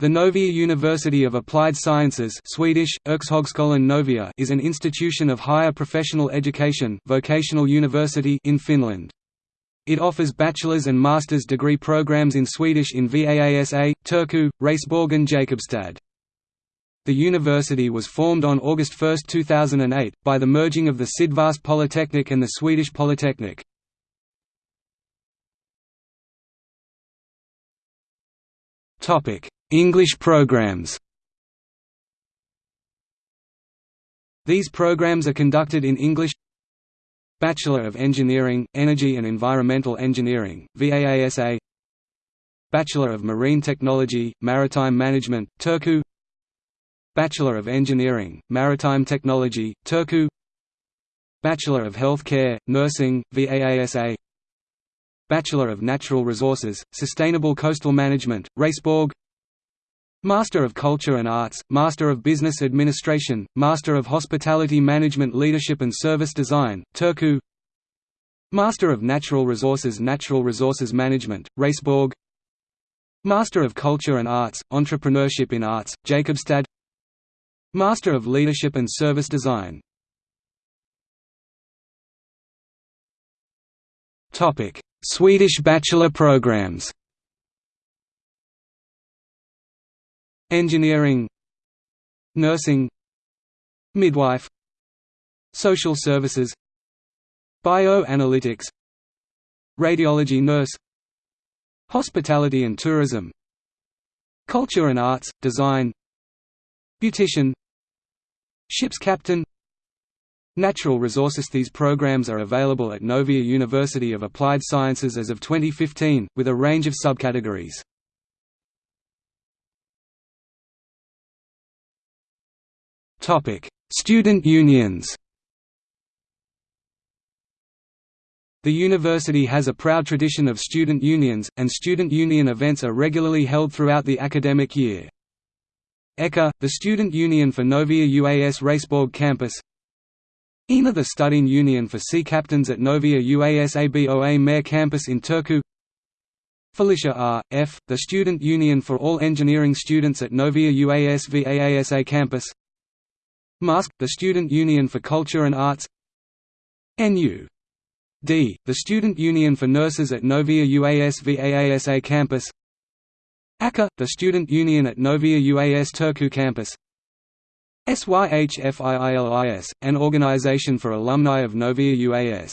The Novia University of Applied Sciences Swedish, Novia is an institution of higher professional education vocational university in Finland. It offers bachelor's and master's degree programs in Swedish in VAASA, Turku, Raseborg and Jakobstad. The university was formed on August 1, 2008, by the merging of the Sydvast Polytechnic and the Swedish Polytechnic. Topic English programs. These programs are conducted in English. Bachelor of Engineering, Energy and Environmental Engineering, VAASA Bachelor of Marine Technology, Maritime Management, Turku. Bachelor of Engineering, Maritime Technology, Turku. Bachelor of Healthcare, Nursing, VAASA Bachelor of Natural Resources, Sustainable Coastal Management, Raseborg Master of Culture and Arts, Master of Business Administration, Master of Hospitality Management Leadership and Service Design, Turku. Master of Natural Resources Natural Resources Management, Raseborg Master of Culture and Arts, Entrepreneurship in Arts, Jakobstad Master of Leadership and Service Design. Swedish bachelor programs Engineering Nursing Midwife Social Services Bioanalytics Radiology nurse Hospitality and tourism Culture and arts, design Beautician Ship's captain Natural resources These programs are available at Novia University of Applied Sciences as of 2015, with a range of subcategories. Student unions. The university has a proud tradition of student unions, and student union events are regularly held throughout the academic year. ECA, the student union for Novia UAS Raseborg campus ENA the studying union for sea captains at Novia UAS ABOA Mare campus in Turku Felicia R. F., the student union for all engineering students at Novia UAS VAASA campus MUSC, the Student Union for Culture and Arts NU. D, the Student Union for Nurses at Novia UAS VAASA campus ACA, the Student Union at Novia UAS Turku campus SYHFIILIS, an organization for alumni of Novia UAS